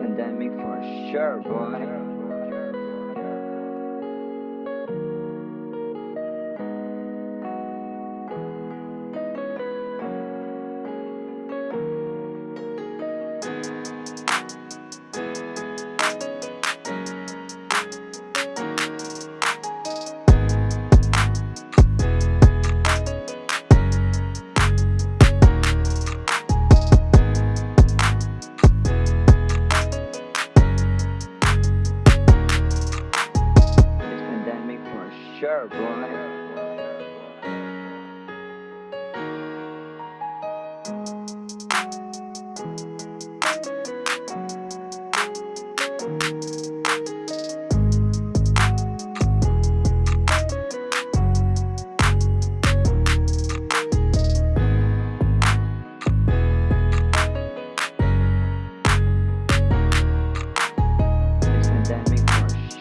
pandemic for sure, boy. Sure, boy.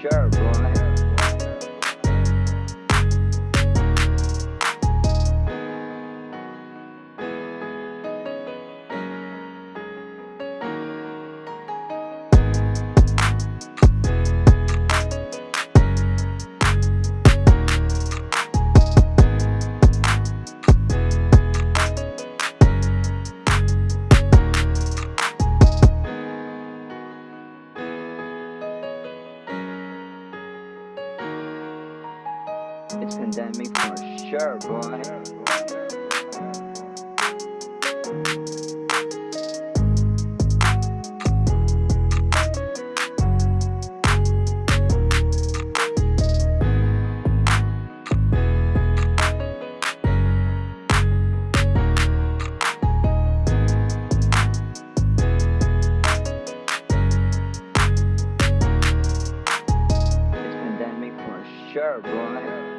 Sure, boy. It's pandemic for sure, boy. It's pandemic for sure, boy.